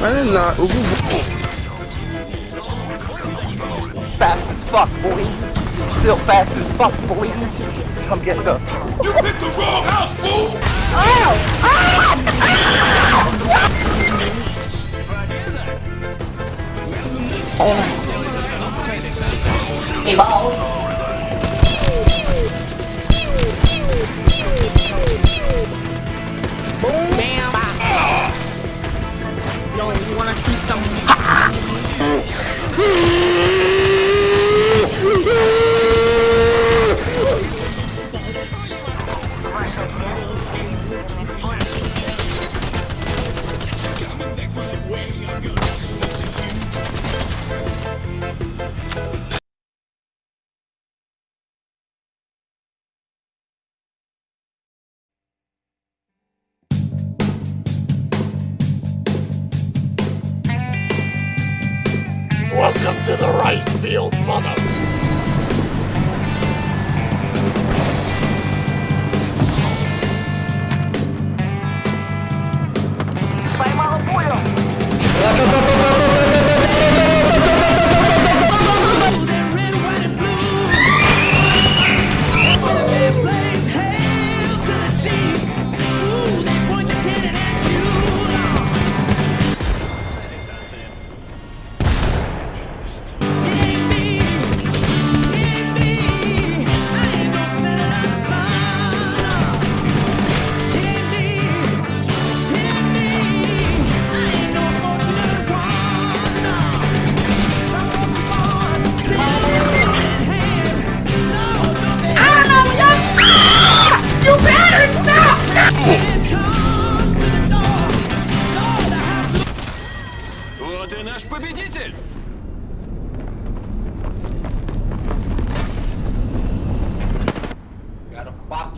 Running not. Ooh, Fast as fuck, boy. Still fast as fuck, boy. Come get some. You picked the wrong house, fool! Ow! Ah! Ah! Oh. Yo, Welcome to the rice fields, mother.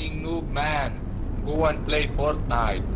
Fucking noob, man. Go and play Fortnite.